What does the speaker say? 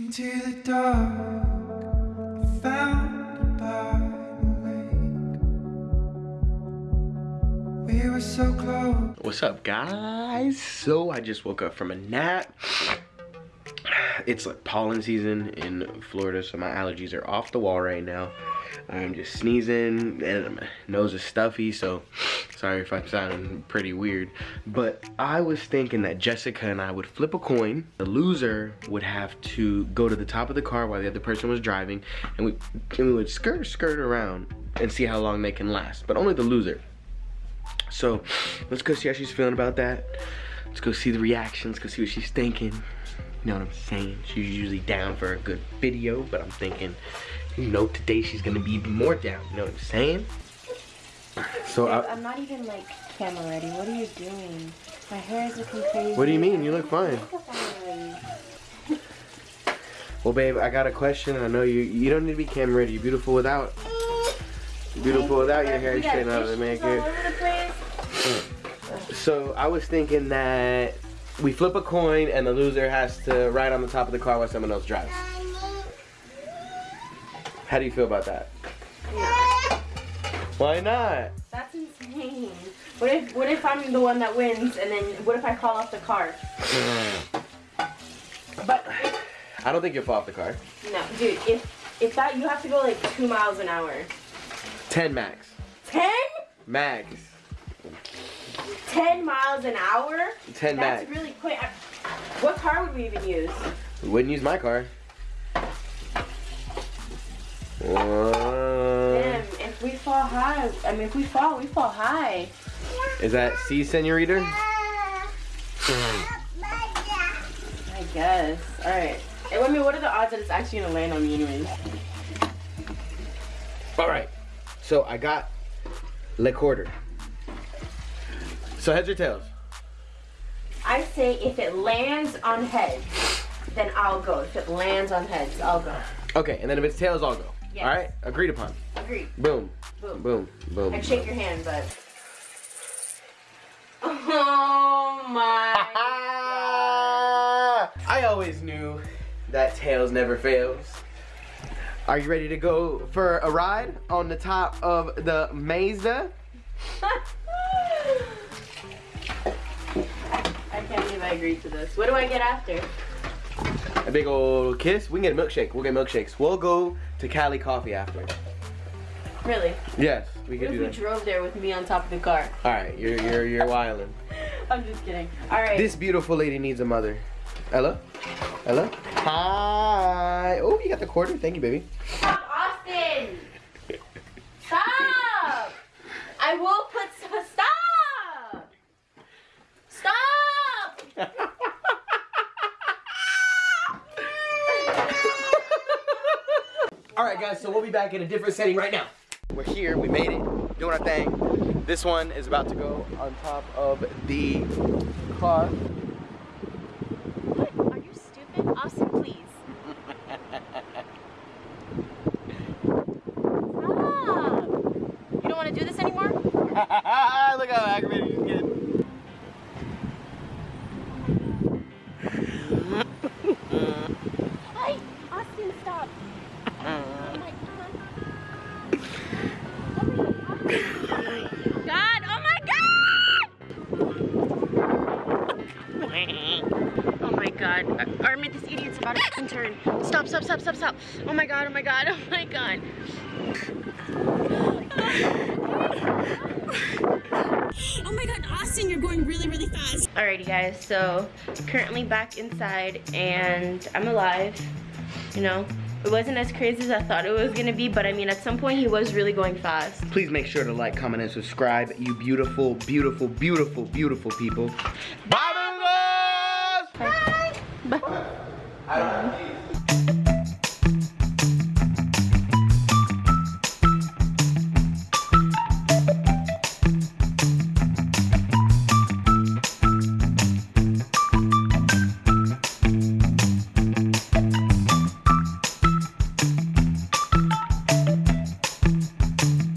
Into the dark, so close. What's up guys? So I just woke up from a nap. It's like pollen season in Florida, so my allergies are off the wall right now. I'm just sneezing and my nose is stuffy, so sorry if I'm sounding pretty weird. But I was thinking that Jessica and I would flip a coin. The loser would have to go to the top of the car while the other person was driving, and we, and we would skirt skirt around and see how long they can last. But only the loser. So let's go see how she's feeling about that. Let's go see the reactions, go see what she's thinking. You know what I'm saying? She's usually down for a good video, but I'm thinking, you know, today she's gonna be even more down. You know what I'm saying? So Babe, I, I'm not even like camera ready. What are you doing? My hair is looking crazy. what do you mean? You look fine. Well, babe, I got a question. I know you you don't need to be camera ready. You're beautiful without. You're beautiful without your hair We got straight out of the tissues all makeup. over the place. So I was thinking that we flip a coin and the loser has to ride on the top of the car while someone else drives. How do you feel about that? Why not? That's insane. What if what if I'm the one that wins and then what if I fall off the car? But I don't think you'll fall off the car. no, dude, if if that you have to go like two miles an hour. 10 max. Ten? Max. 10 miles an hour? 10 That's max. really quick. What car would we even use? We wouldn't use my car. Damn, if we fall high, I mean, if we fall, we fall high. is that C, senorita? I guess. Alright. I mean, what are the odds that it's actually gonna land on me anyways? All right. So I got Le Quarter. So heads or tails? I say if it lands on heads, then I'll go. If it lands on heads, I'll go. Okay, and then if it's tails, I'll go. Yes. All right, agreed upon. Agreed. Boom, Boom. boom, boom. I'd shake your hand, but. Oh my. I always knew that tails never fails. Are you ready to go for a ride on the top of the Mazda? I can't believe I agreed to this. What do I get after? A big old kiss. We can get a milkshake. We'll get milkshakes. We'll go to Cali Coffee after. Really? Yes, we What can if do we that. drove there with me on top of the car? All right, you're you're you're wilding. I'm just kidding. Alright. This beautiful lady needs a mother. Ella? Ella? Hi. Oh, you got the quarter. Thank you, baby. Stop, Austin! Stop! I will put s- stop! Stop! All right, guys, so we'll be back in a different setting right now. We're here, we made it, doing our thing. This one is about to go on top of the car. What? Are you stupid? Austin, please. Stop. You don't want to do this anymore? Look how aggravated god! Oh my this idiot's about to fucking turn. Stop, stop, stop, stop, stop. Oh my god, oh my god, oh my god. Oh my god, Austin, you're going really, really fast. Alrighty guys, so currently back inside and I'm alive. You know, it wasn't as crazy as I thought it was gonna be, but I mean at some point he was really going fast. Please make sure to like, comment, and subscribe, you beautiful, beautiful, beautiful, beautiful people. Bye, Bye. Bye. I don't